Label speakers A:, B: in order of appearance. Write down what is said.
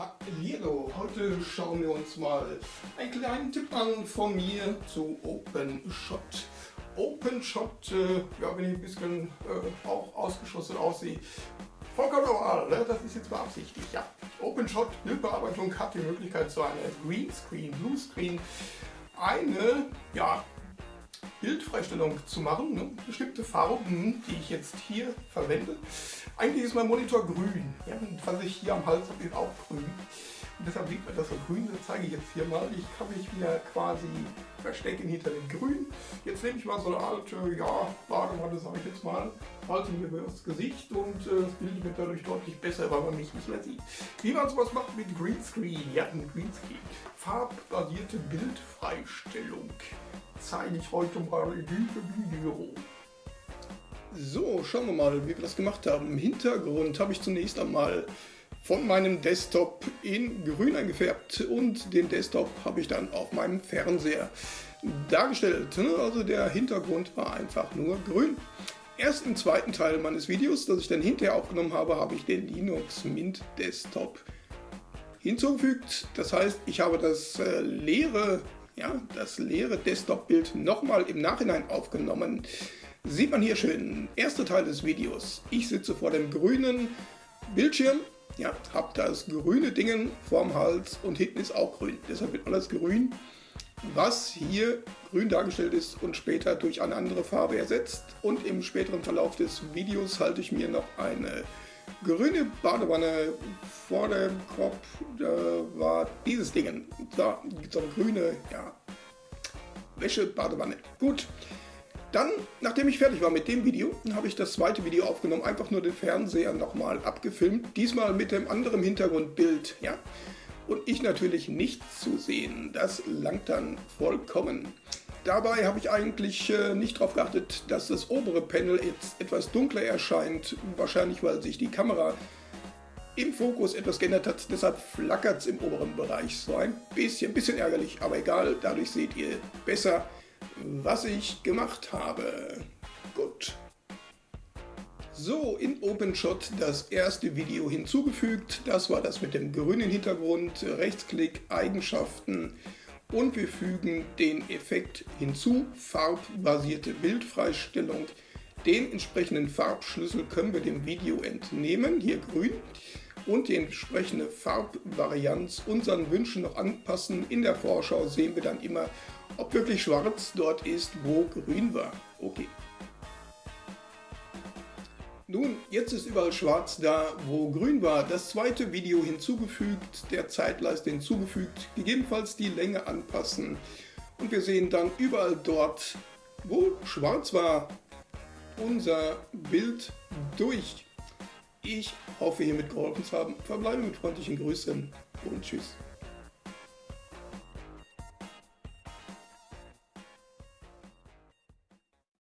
A: Hallo, heute schauen wir uns mal einen kleinen Tipp an von mir zu OpenShot. OpenShot, äh, ja, wenn ich ein bisschen äh, auch ausgeschossen aussehe, vollkommen normal, ne? das ist jetzt beabsichtigt, ja. OpenShot Bildbearbeitung hat die Möglichkeit zu einer Greenscreen, Bluescreen, eine, ja, Bildfreistellung zu machen, ne? bestimmte Farben, die ich jetzt hier verwende. Eigentlich ist mein Monitor grün, ja? und was ich hier am Hals habe, ist auch grün. Und deshalb sieht man das so grün, das zeige ich jetzt hier mal. Ich kann mich wieder quasi verstecken hinter dem Grün. Jetzt nehme ich mal so eine alte, ja, Badewanne, sage ich jetzt mal, halte mir das Gesicht und äh, das Bild wird dadurch deutlich besser, weil man mich nicht mehr sieht. Wie man sowas macht mit Greenscreen, ja, ein Greenscreen. Farbbasierte Bildfreistellung zeige ich heute mal in diesem Video. So, schauen wir mal, wie wir das gemacht haben. Im Hintergrund habe ich zunächst einmal von meinem Desktop in grün eingefärbt und den Desktop habe ich dann auf meinem Fernseher dargestellt. Also der Hintergrund war einfach nur grün. Erst im zweiten Teil meines Videos, das ich dann hinterher aufgenommen habe, habe ich den Linux Mint Desktop hinzugefügt. Das heißt, ich habe das äh, leere ja, das leere Desktop-Bild nochmal im Nachhinein aufgenommen. Sieht man hier schön, erster Teil des Videos. Ich sitze vor dem grünen Bildschirm, ja, habe das grüne Ding vorm Hals und hinten ist auch grün. Deshalb wird alles grün, was hier grün dargestellt ist und später durch eine andere Farbe ersetzt. Und im späteren Verlauf des Videos halte ich mir noch eine grüne Badewanne vor dem Kopf, da war dieses Ding. Da gibt es eine grüne ja, Wäsche-Badewanne. Gut. Dann, nachdem ich fertig war mit dem Video, habe ich das zweite Video aufgenommen, einfach nur den Fernseher nochmal abgefilmt, diesmal mit dem anderen Hintergrundbild, ja. Und ich natürlich nichts zu sehen, das langt dann vollkommen. Dabei habe ich eigentlich äh, nicht darauf geachtet, dass das obere Panel jetzt etwas dunkler erscheint. Wahrscheinlich, weil sich die Kamera im Fokus etwas geändert hat. Deshalb flackert es im oberen Bereich so ein bisschen. Bisschen ärgerlich, aber egal. Dadurch seht ihr besser, was ich gemacht habe. Gut. So, in OpenShot das erste Video hinzugefügt. Das war das mit dem grünen Hintergrund. Rechtsklick, Eigenschaften und wir fügen den Effekt hinzu, farbbasierte Bildfreistellung. Den entsprechenden Farbschlüssel können wir dem Video entnehmen, hier grün, und die entsprechende Farbvarianz unseren Wünschen noch anpassen. In der Vorschau sehen wir dann immer, ob wirklich schwarz dort ist, wo grün war. Okay. Nun, jetzt ist überall schwarz da, wo grün war. Das zweite Video hinzugefügt, der Zeitleiste hinzugefügt, gegebenenfalls die Länge anpassen. Und wir sehen dann überall dort, wo schwarz war, unser Bild durch. Ich hoffe, hiermit geholfen zu haben. Verbleibe mit freundlichen Grüßen und Tschüss.